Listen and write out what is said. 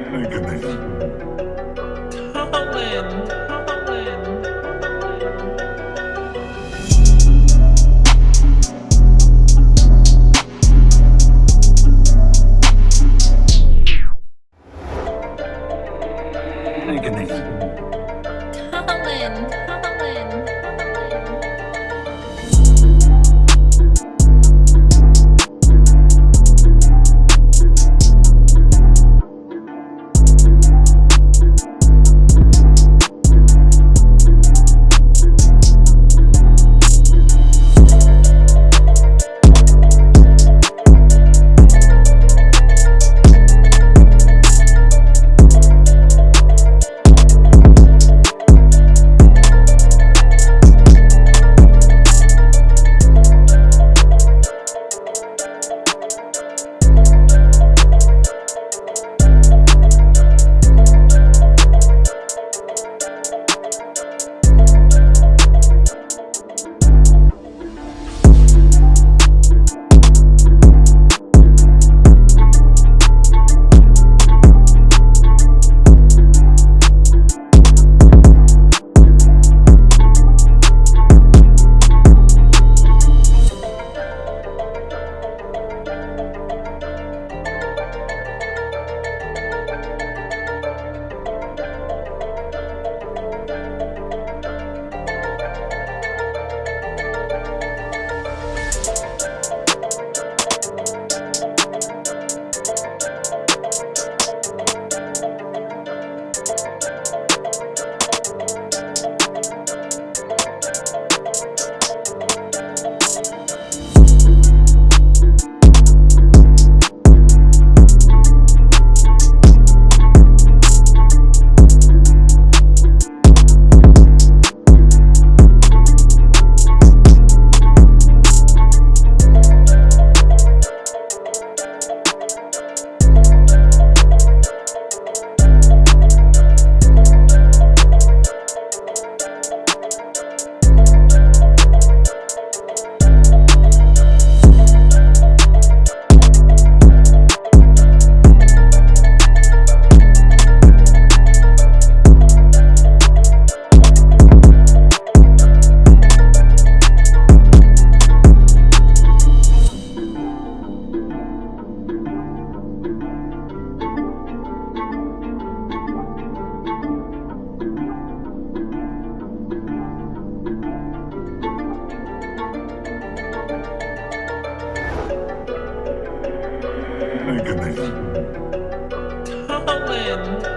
goodness. Colin, Colin. Colin, Colin. Colin,